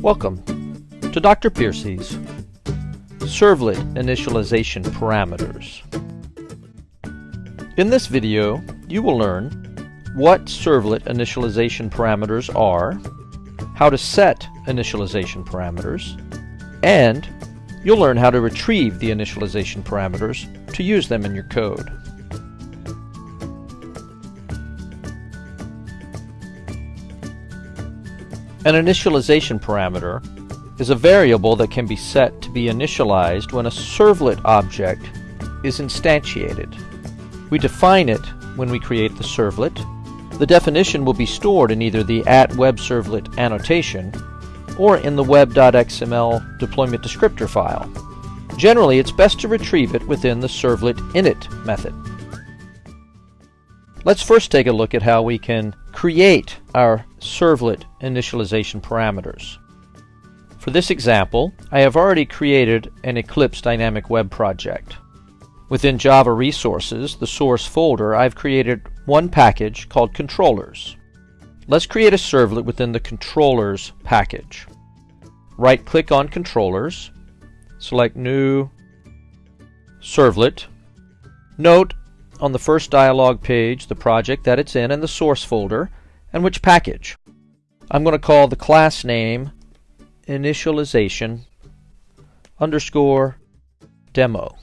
Welcome to Dr. Piercy's Servlet Initialization Parameters. In this video, you will learn what servlet initialization parameters are, how to set initialization parameters, and you'll learn how to retrieve the initialization parameters to use them in your code. An initialization parameter is a variable that can be set to be initialized when a servlet object is instantiated. We define it when we create the servlet. The definition will be stored in either the at web servlet annotation or in the web.xml deployment descriptor file. Generally, it's best to retrieve it within the servlet init method. Let's first take a look at how we can create our servlet initialization parameters. For this example, I have already created an Eclipse Dynamic Web project. Within Java Resources, the source folder, I've created one package called Controllers. Let's create a servlet within the Controllers package. Right-click on Controllers, select New Servlet. Note on the first dialog page the project that it's in and the source folder and which package. I'm going to call the class name initialization underscore demo.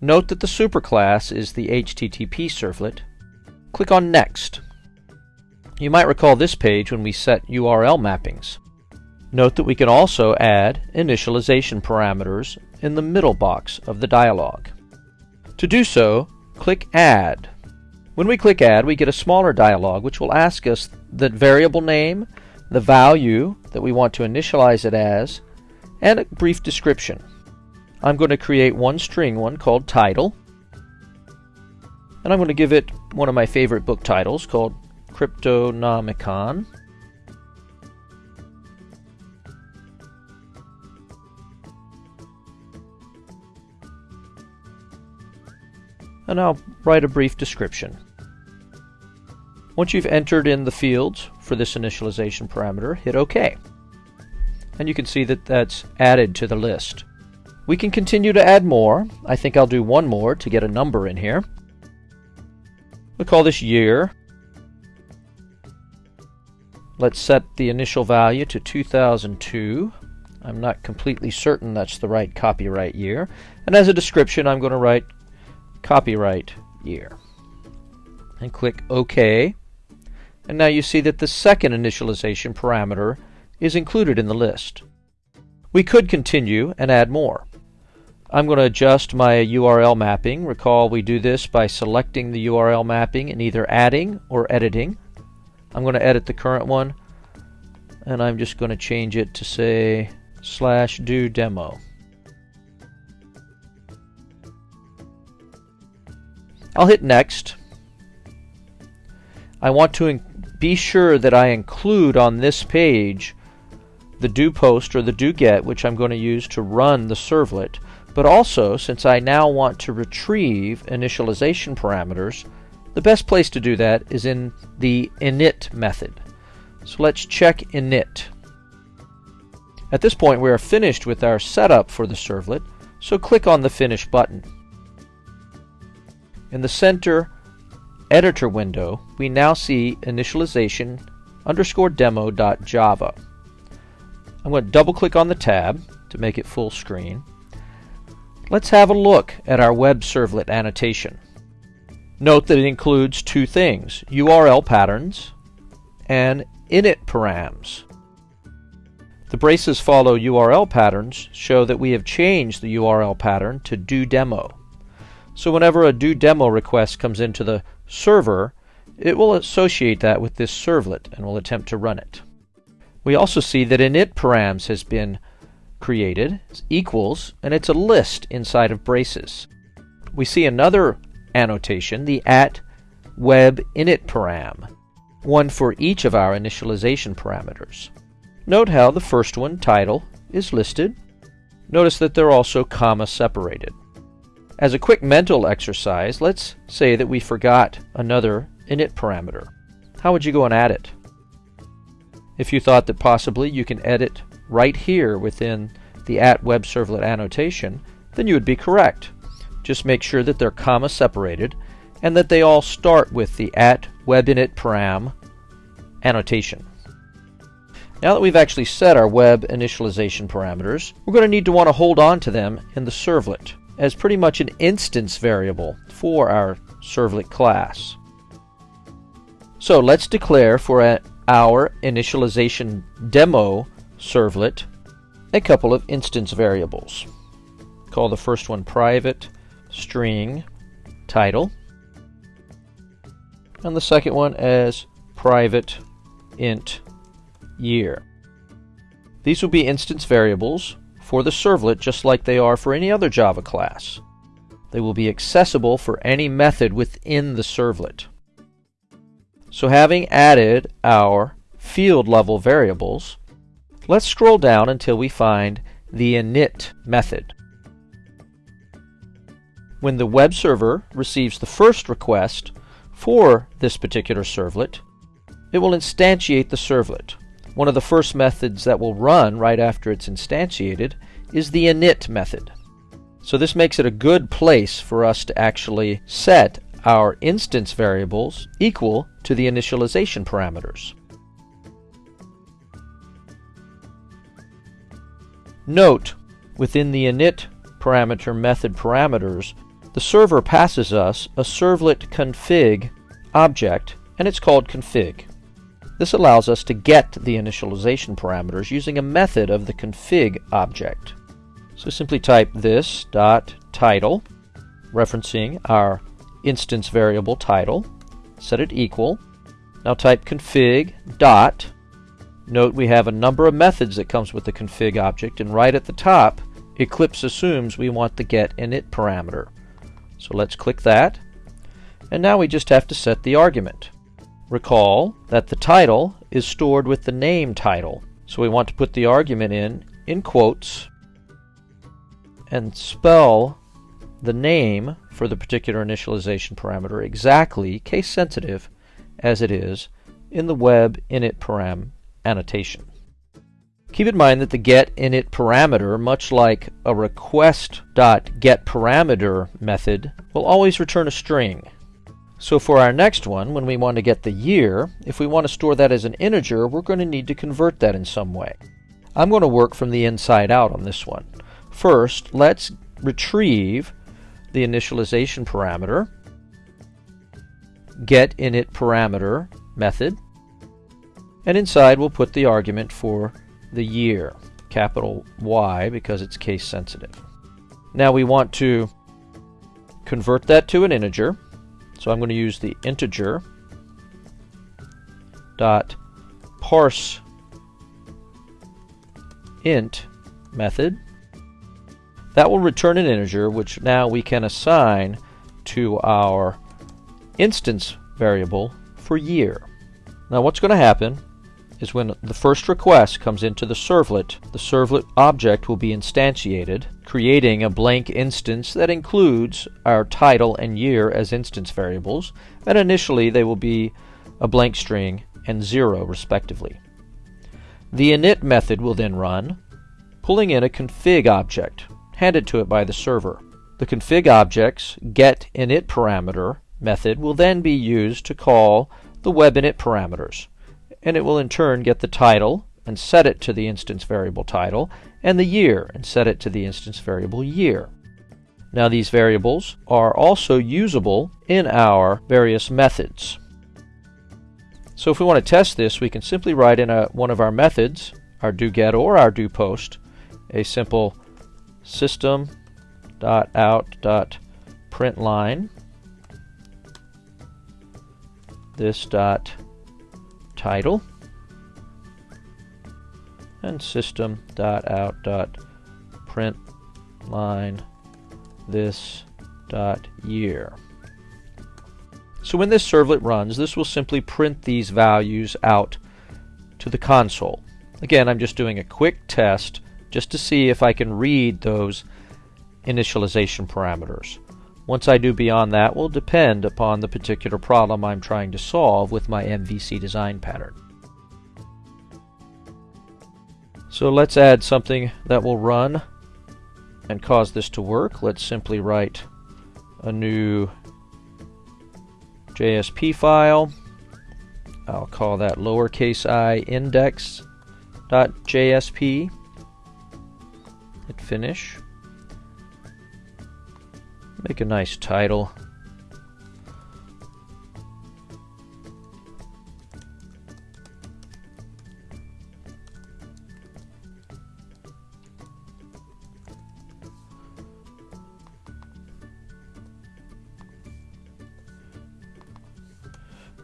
Note that the superclass is the HTTP servlet. Click on Next. You might recall this page when we set URL mappings. Note that we can also add initialization parameters in the middle box of the dialog. To do so, click Add. When we click Add, we get a smaller dialog which will ask us the variable name, the value that we want to initialize it as, and a brief description. I'm going to create one string one called title, and I'm going to give it one of my favorite book titles called Cryptonomicon. And I'll write a brief description. Once you've entered in the fields for this initialization parameter, hit OK. And you can see that that's added to the list. We can continue to add more. I think I'll do one more to get a number in here. We'll call this year. Let's set the initial value to 2002. I'm not completely certain that's the right copyright year. And as a description, I'm going to write copyright year. And click OK. And now you see that the second initialization parameter is included in the list. We could continue and add more. I'm going to adjust my URL mapping. Recall we do this by selecting the URL mapping and either adding or editing. I'm going to edit the current one and I'm just going to change it to say slash do demo. I'll hit next. I want to be sure that I include on this page the do post or the do get which I'm going to use to run the servlet. But also since I now want to retrieve initialization parameters the best place to do that is in the init method. So let's check init. At this point we are finished with our setup for the servlet so click on the finish button in the center editor window, we now see initialization underscore demo.java. I'm going to double click on the tab to make it full screen. Let's have a look at our web servlet annotation. Note that it includes two things, URL patterns and init params. The braces follow URL patterns show that we have changed the URL pattern to do demo. So whenever a do demo request comes into the server, it will associate that with this servlet and will attempt to run it. We also see that init params has been created, equals, and it's a list inside of braces. We see another annotation, the at web init param, one for each of our initialization parameters. Note how the first one, title, is listed. Notice that they're also comma separated. As a quick mental exercise, let's say that we forgot another init parameter. How would you go and add it? If you thought that possibly you can edit right here within the at web servlet annotation, then you would be correct. Just make sure that they're comma separated and that they all start with the at web init param annotation. Now that we've actually set our web initialization parameters, we're going to need to want to hold on to them in the servlet as pretty much an instance variable for our servlet class. So let's declare for a, our initialization demo servlet a couple of instance variables. Call the first one private string title and the second one as private int year. These will be instance variables for the servlet just like they are for any other Java class. They will be accessible for any method within the servlet. So having added our field level variables, let's scroll down until we find the init method. When the web server receives the first request for this particular servlet, it will instantiate the servlet. One of the first methods that will run right after it's instantiated is the init method. So this makes it a good place for us to actually set our instance variables equal to the initialization parameters. Note, within the init parameter method parameters, the server passes us a servlet config object, and it's called config. This allows us to get the initialization parameters using a method of the config object. So simply type this dot title, referencing our instance variable title, set it equal. Now type config dot. Note we have a number of methods that comes with the config object, and right at the top, Eclipse assumes we want the get init parameter. So let's click that. And now we just have to set the argument. Recall that the title is stored with the name title. So we want to put the argument in in quotes and spell the name for the particular initialization parameter exactly case sensitive as it is in the web init param annotation. Keep in mind that the get init parameter, much like a request.getParameter method, will always return a string. So for our next one, when we want to get the year, if we want to store that as an integer, we're going to need to convert that in some way. I'm going to work from the inside out on this one. First, let's retrieve the initialization parameter, get init parameter method, and inside we'll put the argument for the year, capital Y because it's case sensitive. Now we want to convert that to an integer. So I'm going to use the integer dot parse int method. That will return an integer which now we can assign to our instance variable for year. Now what's going to happen is when the first request comes into the servlet, the servlet object will be instantiated, creating a blank instance that includes our title and year as instance variables, and initially they will be a blank string and 0 respectively. The init method will then run, pulling in a config object, handed to it by the server. The config object's get init parameter method will then be used to call the web init parameters and it will in turn get the title and set it to the instance variable title, and the year and set it to the instance variable year. Now these variables are also usable in our various methods. So if we want to test this, we can simply write in a, one of our methods, our doGet or our doPost, a simple system.out.println this dot title and system.out.print line this dot year. So when this servlet runs, this will simply print these values out to the console. Again, I'm just doing a quick test just to see if I can read those initialization parameters. Once I do beyond that will depend upon the particular problem I'm trying to solve with my MVC design pattern. So let's add something that will run and cause this to work. Let's simply write a new JSP file. I'll call that lowercase i index.jsp. Hit finish. Make a nice title.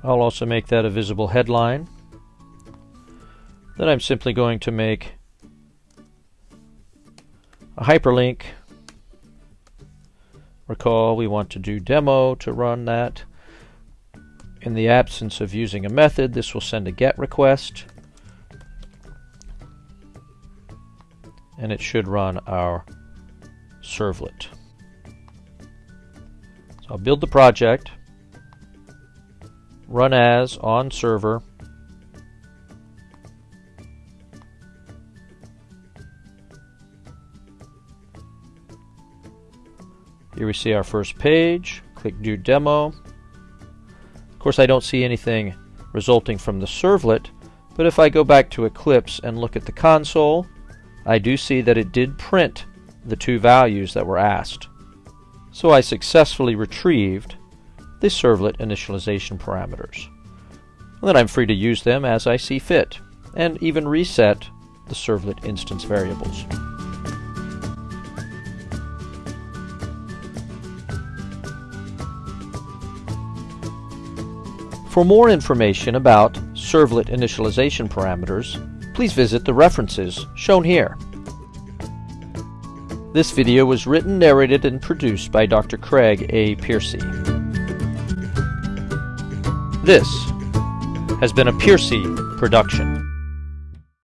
I'll also make that a visible headline. Then I'm simply going to make a hyperlink. Recall we want to do demo to run that. In the absence of using a method, this will send a GET request. And it should run our servlet. So I'll build the project run as on server Here we see our first page. Click Do Demo. Of course, I don't see anything resulting from the servlet, but if I go back to Eclipse and look at the console, I do see that it did print the two values that were asked. So I successfully retrieved the servlet initialization parameters. And then I'm free to use them as I see fit, and even reset the servlet instance variables. For more information about servlet initialization parameters, please visit the references shown here. This video was written, narrated, and produced by Dr. Craig A. Piercy. This has been a Piercy production.